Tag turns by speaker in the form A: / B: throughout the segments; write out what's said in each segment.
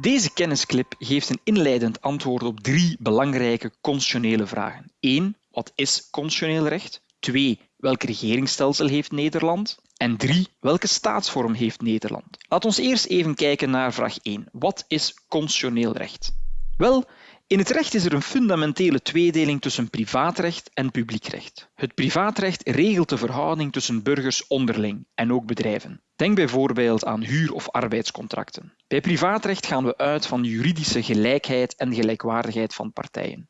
A: Deze kennisclip geeft een inleidend antwoord op drie belangrijke constitutionele vragen. 1. Wat is constitutioneel recht? 2. Welk regeringsstelsel heeft Nederland? En 3. Welke staatsvorm heeft Nederland? Laat ons eerst even kijken naar vraag 1. Wat is constitutioneel recht? Wel, in het recht is er een fundamentele tweedeling tussen privaatrecht en publiekrecht. Het privaatrecht regelt de verhouding tussen burgers onderling en ook bedrijven. Denk bijvoorbeeld aan huur- of arbeidscontracten. Bij privaatrecht gaan we uit van juridische gelijkheid en gelijkwaardigheid van partijen.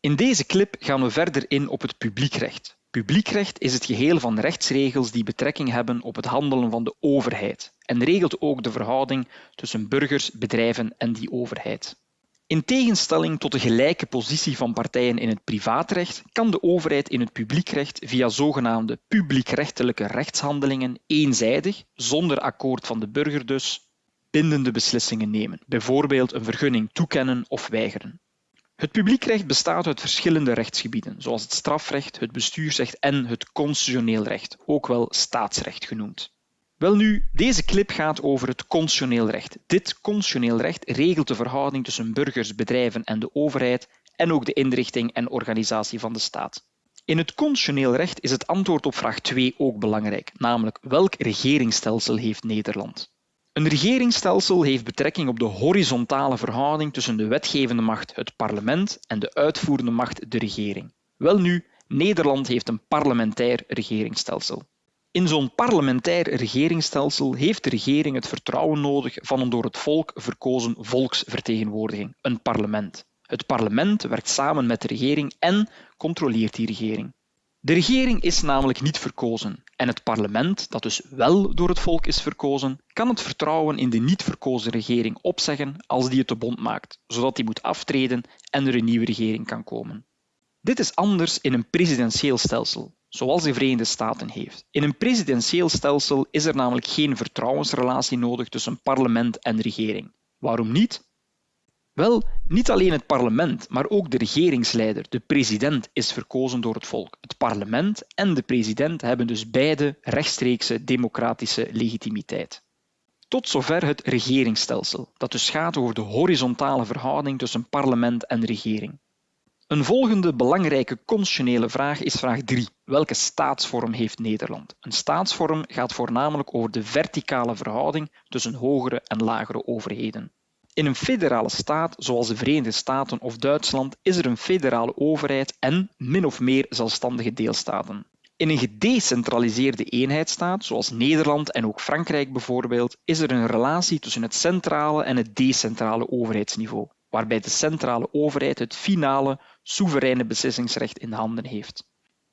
A: In deze clip gaan we verder in op het publiekrecht. Publiekrecht is het geheel van rechtsregels die betrekking hebben op het handelen van de overheid en regelt ook de verhouding tussen burgers, bedrijven en die overheid. In tegenstelling tot de gelijke positie van partijen in het privaatrecht kan de overheid in het publiekrecht via zogenaamde publiekrechtelijke rechtshandelingen eenzijdig, zonder akkoord van de burger dus, bindende beslissingen nemen, bijvoorbeeld een vergunning toekennen of weigeren. Het publiekrecht bestaat uit verschillende rechtsgebieden, zoals het strafrecht, het bestuursrecht en het constitutioneel recht, ook wel staatsrecht genoemd. Welnu, deze clip gaat over het constitutioneel recht. Dit constitutioneel recht regelt de verhouding tussen burgers, bedrijven en de overheid en ook de inrichting en organisatie van de staat. In het constitutioneel recht is het antwoord op vraag 2 ook belangrijk, namelijk welk regeringsstelsel heeft Nederland? Een regeringsstelsel heeft betrekking op de horizontale verhouding tussen de wetgevende macht, het parlement, en de uitvoerende macht, de regering. Welnu, Nederland heeft een parlementair regeringsstelsel. In zo'n parlementair regeringsstelsel heeft de regering het vertrouwen nodig van een door het volk verkozen volksvertegenwoordiging, een parlement. Het parlement werkt samen met de regering en controleert die regering. De regering is namelijk niet verkozen en het parlement, dat dus wel door het volk is verkozen, kan het vertrouwen in de niet verkozen regering opzeggen als die het te bond maakt, zodat die moet aftreden en er een nieuwe regering kan komen. Dit is anders in een presidentieel stelsel, zoals de Verenigde Staten heeft. In een presidentieel stelsel is er namelijk geen vertrouwensrelatie nodig tussen parlement en regering. Waarom niet? Wel, niet alleen het parlement, maar ook de regeringsleider, de president, is verkozen door het volk. Het parlement en de president hebben dus beide rechtstreekse democratische legitimiteit. Tot zover het regeringsstelsel, dat dus gaat over de horizontale verhouding tussen parlement en regering. Een volgende belangrijke constitutionele vraag is vraag 3. Welke staatsvorm heeft Nederland? Een staatsvorm gaat voornamelijk over de verticale verhouding tussen hogere en lagere overheden. In een federale staat, zoals de Verenigde Staten of Duitsland, is er een federale overheid en min of meer zelfstandige deelstaten. In een gedecentraliseerde eenheidsstaat, zoals Nederland en ook Frankrijk bijvoorbeeld, is er een relatie tussen het centrale en het decentrale overheidsniveau, waarbij de centrale overheid het finale, soevereine beslissingsrecht in handen heeft.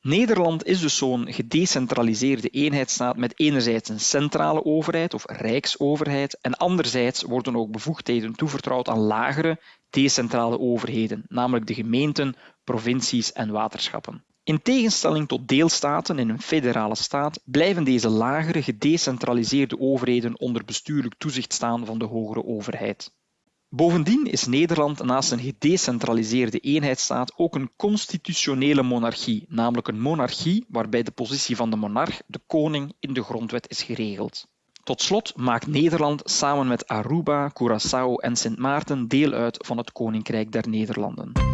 A: Nederland is dus zo'n gedecentraliseerde eenheidsstaat met enerzijds een centrale overheid of rijksoverheid en anderzijds worden ook bevoegdheden toevertrouwd aan lagere, decentrale overheden, namelijk de gemeenten, provincies en waterschappen. In tegenstelling tot deelstaten in een federale staat blijven deze lagere, gedecentraliseerde overheden onder bestuurlijk toezicht staan van de hogere overheid. Bovendien is Nederland naast een gedecentraliseerde eenheidsstaat ook een constitutionele monarchie, namelijk een monarchie waarbij de positie van de monarch, de koning, in de grondwet is geregeld. Tot slot maakt Nederland samen met Aruba, Curaçao en Sint Maarten deel uit van het Koninkrijk der Nederlanden.